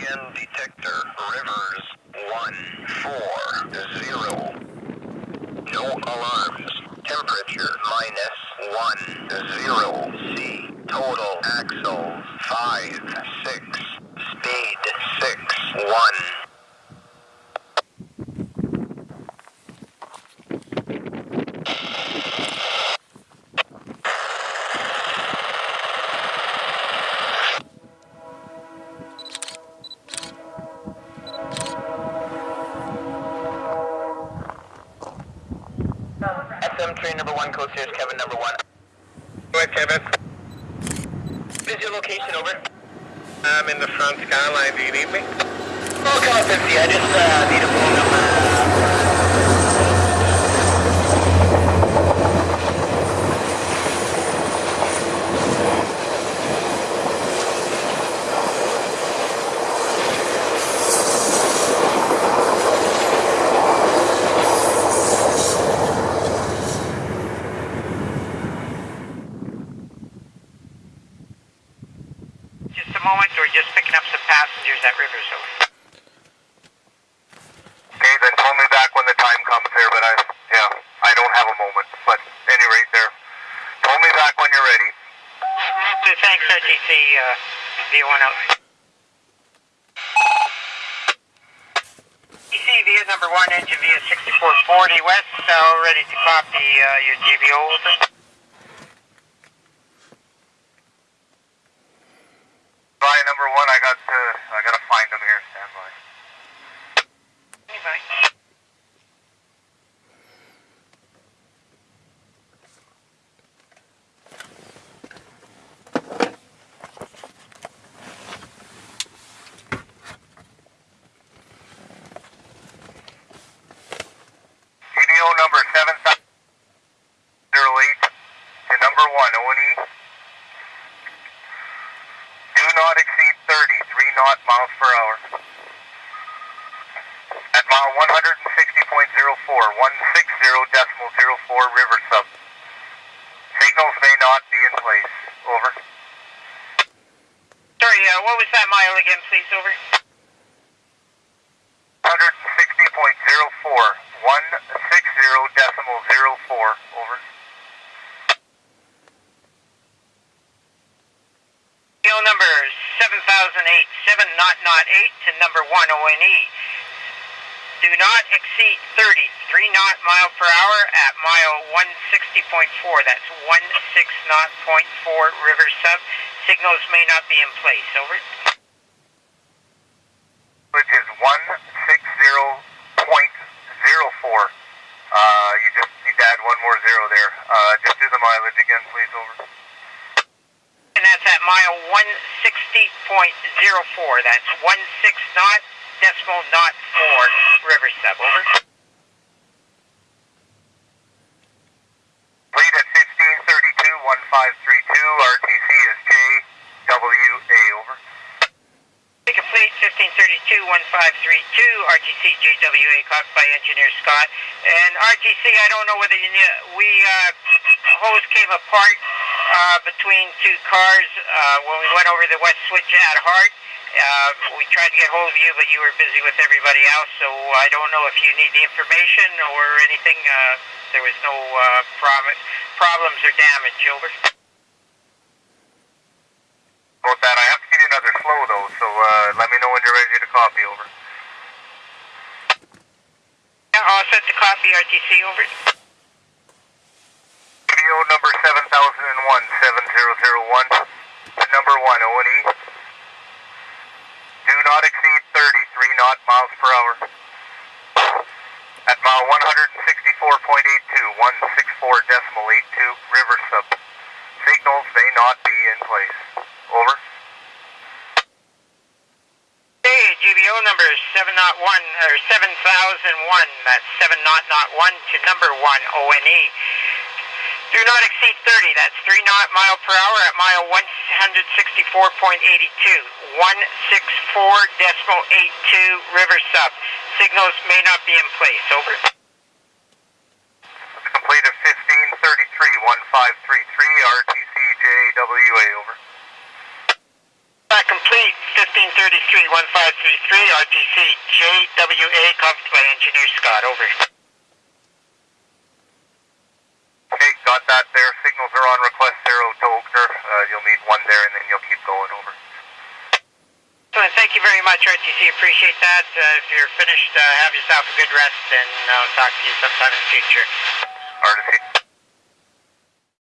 EM detector Rivers 140. No alarms. Temperature minus 10 C. Total axles 5, 6. Speed 6, 1. X-ray number one, Coast Sears, Kevin number one. Go ahead, Kevin. What is your location, over? I'm in the front skyline, do you need me? I come up and see, I just uh, need a phone number. Just a moment, we're just picking up some passengers at Riversoul. Okay, then phone me back when the time comes there, but I, yeah, I don't have a moment. But any rate there. Phone me back when you're ready. So thanks, RTC, uh, V1 out. EC via number one, engine via 6440 west, uh, ready to copy uh, your GBO. Over. Bye, number one. I got to, I gotta find them here. Stand by. Anybody? GBO number seven zero eight to number one O&E. Do not exceed 30, 3 knot miles per hour. At mile 160.04, 160 decimal 04 river sub. Signals may not be in place. Over. Sorry, uh, what was that mile again, please, over? 160.04, 160 decimal 04. Over. GBO number 7008, 7 knot knot 8 to number 1 ONE. Do not exceed 30, 3 knot mile per hour at mile 160.4. That's 16 knot point 4 river sub. Signals may not be in place. Over. which is 160.04. Uh, you just need to add one more zero there. Uh, just do the mileage again, please, over. And that's at mile 160.04. That's 16 knot decimal knot 4 river sub. Over. Lead at 1532, 1532. RTC is JWA, over. Be complete 1532 1532 RTC JWA caught by engineer Scott and RTC I don't know whether you knew we uh, hose came apart uh, between two cars uh, when we went over the west switch at Hart uh, we tried to get hold of you but you were busy with everybody else so I don't know if you need the information or anything uh, there was no uh, prom- problems or damage over About that, I have to give you another slow, though, so uh, let me know when you're ready to copy, over. yeah, all set to copy RTC over GBO number 7001, 7001, to number 1, O&E. Do not exceed 30, 3 knot miles per hour. At mile 164.82, 164 decimal 82, river sub. Signals may not be in place. Over. Hey, GBO number is 701 or 7001. That's 7 knot knot 1 to number 1 ONE. Do not exceed 30. That's 3 knot mile per hour at mile 164.82. 164 decimal 82 river sub. Signals may not be in place. Over. Complete at 1533, 1533, RTC JWA, over. Uh, complete 1533, 1533, RTC JWA, copied by Engineer Scott. Over. Okay, got that there. Signals are on request there out to Oakner. Uh, you'll need one there and then you'll keep going over. So, thank you very much, RTC. Appreciate that. Uh, if you're finished, uh, have yourself a good rest, and I'll talk to you sometime in the future. RTC.